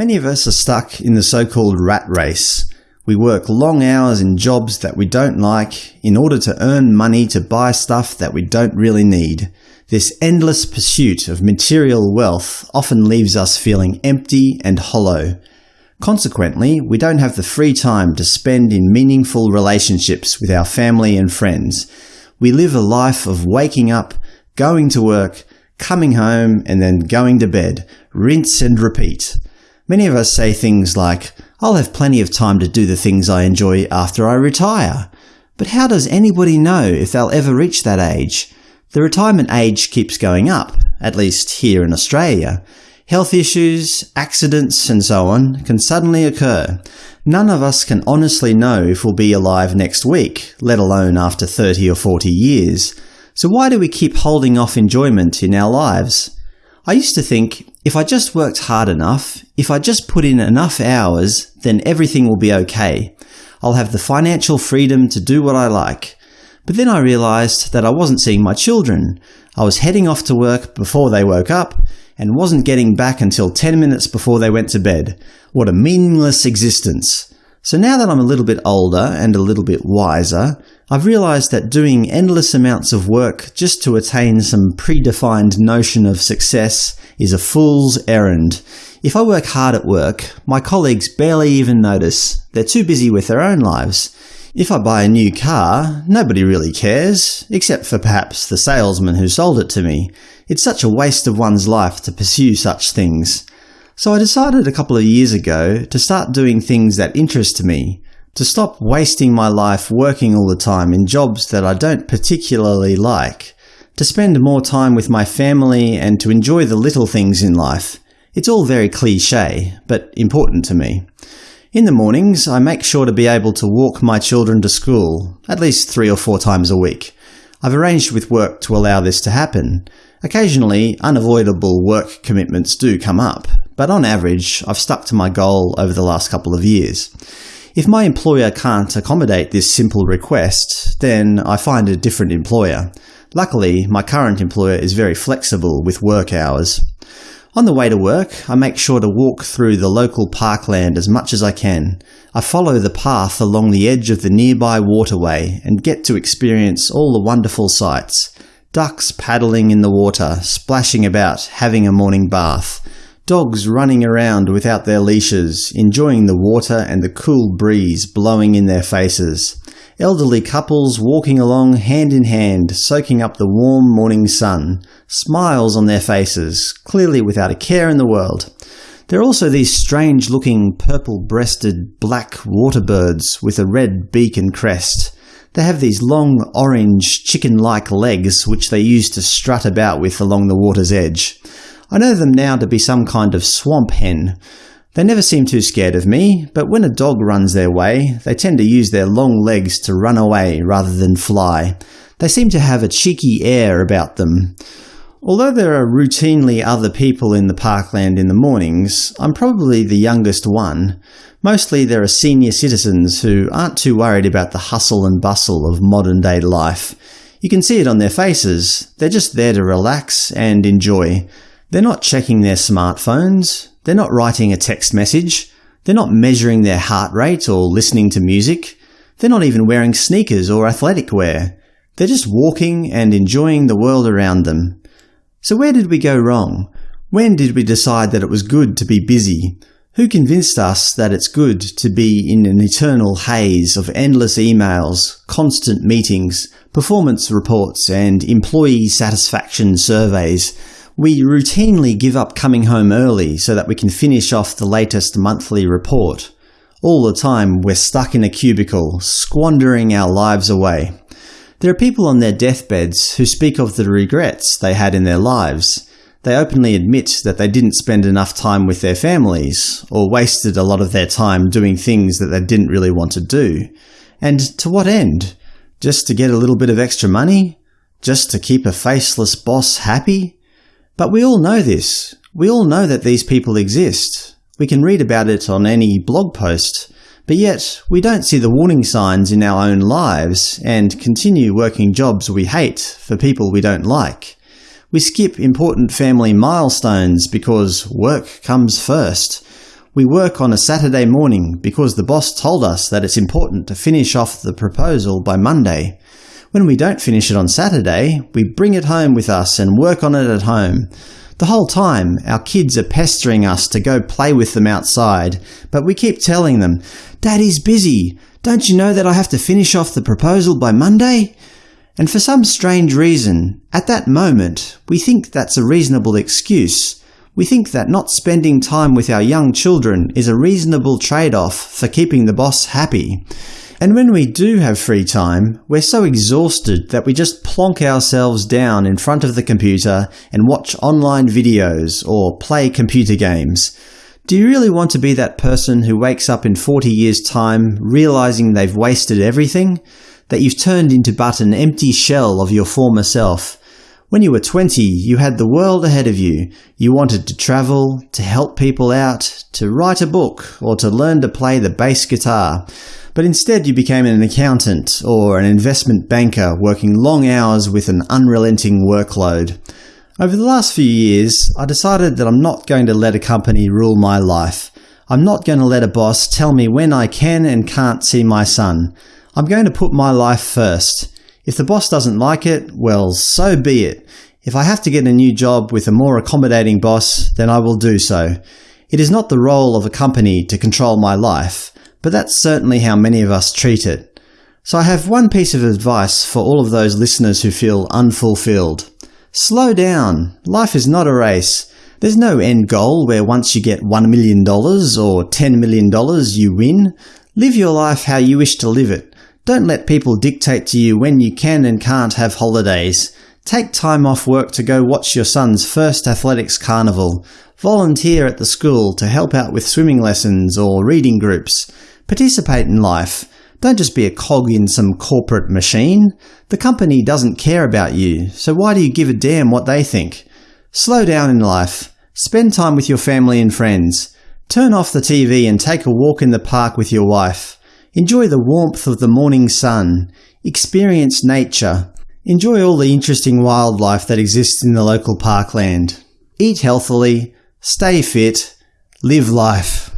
Many of us are stuck in the so-called rat race. We work long hours in jobs that we don't like in order to earn money to buy stuff that we don't really need. This endless pursuit of material wealth often leaves us feeling empty and hollow. Consequently, we don't have the free time to spend in meaningful relationships with our family and friends. We live a life of waking up, going to work, coming home, and then going to bed. Rinse and repeat. Many of us say things like, I'll have plenty of time to do the things I enjoy after I retire. But how does anybody know if they'll ever reach that age? The retirement age keeps going up, at least here in Australia. Health issues, accidents, and so on can suddenly occur. None of us can honestly know if we'll be alive next week, let alone after 30 or 40 years. So why do we keep holding off enjoyment in our lives? I used to think, if I just worked hard enough, if I just put in enough hours, then everything will be okay. I'll have the financial freedom to do what I like. But then I realised that I wasn't seeing my children. I was heading off to work before they woke up, and wasn't getting back until 10 minutes before they went to bed. What a meaningless existence. So now that I'm a little bit older and a little bit wiser, I've realised that doing endless amounts of work just to attain some predefined notion of success is a fool's errand. If I work hard at work, my colleagues barely even notice. They're too busy with their own lives. If I buy a new car, nobody really cares, except for perhaps the salesman who sold it to me. It's such a waste of one's life to pursue such things. So I decided a couple of years ago to start doing things that interest me, to stop wasting my life working all the time in jobs that I don't particularly like, to spend more time with my family and to enjoy the little things in life. It's all very cliché, but important to me. In the mornings, I make sure to be able to walk my children to school, at least three or four times a week. I've arranged with work to allow this to happen. Occasionally, unavoidable work commitments do come up, but on average, I've stuck to my goal over the last couple of years. If my employer can't accommodate this simple request, then I find a different employer. Luckily, my current employer is very flexible with work hours. On the way to work, I make sure to walk through the local parkland as much as I can. I follow the path along the edge of the nearby waterway and get to experience all the wonderful sights. Ducks paddling in the water, splashing about, having a morning bath. Dogs running around without their leashes, enjoying the water and the cool breeze blowing in their faces. Elderly couples walking along hand in hand, soaking up the warm morning sun, smiles on their faces, clearly without a care in the world. There are also these strange-looking purple-breasted black waterbirds with a red beak and crest. They have these long, orange, chicken-like legs which they use to strut about with along the water's edge. I know them now to be some kind of swamp hen, they never seem too scared of me, but when a dog runs their way, they tend to use their long legs to run away rather than fly. They seem to have a cheeky air about them. Although there are routinely other people in the parkland in the mornings, I'm probably the youngest one. Mostly there are senior citizens who aren't too worried about the hustle and bustle of modern-day life. You can see it on their faces. They're just there to relax and enjoy. They're not checking their smartphones. They're not writing a text message. They're not measuring their heart rate or listening to music. They're not even wearing sneakers or athletic wear. They're just walking and enjoying the world around them. So where did we go wrong? When did we decide that it was good to be busy? Who convinced us that it's good to be in an eternal haze of endless emails, constant meetings, performance reports, and employee satisfaction surveys we routinely give up coming home early so that we can finish off the latest monthly report. All the time we're stuck in a cubicle, squandering our lives away. There are people on their deathbeds who speak of the regrets they had in their lives. They openly admit that they didn't spend enough time with their families, or wasted a lot of their time doing things that they didn't really want to do. And to what end? Just to get a little bit of extra money? Just to keep a faceless boss happy? But we all know this. We all know that these people exist. We can read about it on any blog post. But yet, we don't see the warning signs in our own lives and continue working jobs we hate for people we don't like. We skip important family milestones because work comes first. We work on a Saturday morning because the boss told us that it's important to finish off the proposal by Monday. When we don't finish it on Saturday, we bring it home with us and work on it at home. The whole time, our kids are pestering us to go play with them outside, but we keep telling them, Daddy's busy. Don't you know that I have to finish off the proposal by Monday? And for some strange reason, at that moment, we think that's a reasonable excuse. We think that not spending time with our young children is a reasonable trade-off for keeping the boss happy. And when we do have free time, we're so exhausted that we just plonk ourselves down in front of the computer and watch online videos or play computer games. Do you really want to be that person who wakes up in 40 years' time realizing they've wasted everything? That you've turned into but an empty shell of your former self? When you were 20, you had the world ahead of you. You wanted to travel, to help people out, to write a book, or to learn to play the bass guitar but instead you became an accountant or an investment banker working long hours with an unrelenting workload. Over the last few years, I decided that I'm not going to let a company rule my life. I'm not going to let a boss tell me when I can and can't see my son. I'm going to put my life first. If the boss doesn't like it, well, so be it. If I have to get a new job with a more accommodating boss, then I will do so. It is not the role of a company to control my life but that's certainly how many of us treat it. So I have one piece of advice for all of those listeners who feel unfulfilled. Slow down. Life is not a race. There's no end goal where once you get $1 million or $10 million you win. Live your life how you wish to live it. Don't let people dictate to you when you can and can't have holidays. Take time off work to go watch your son's first athletics carnival. Volunteer at the school to help out with swimming lessons or reading groups. Participate in life. Don't just be a cog in some corporate machine. The company doesn't care about you, so why do you give a damn what they think? Slow down in life. Spend time with your family and friends. Turn off the TV and take a walk in the park with your wife. Enjoy the warmth of the morning sun. Experience nature. Enjoy all the interesting wildlife that exists in the local parkland. Eat healthily. Stay fit. Live life.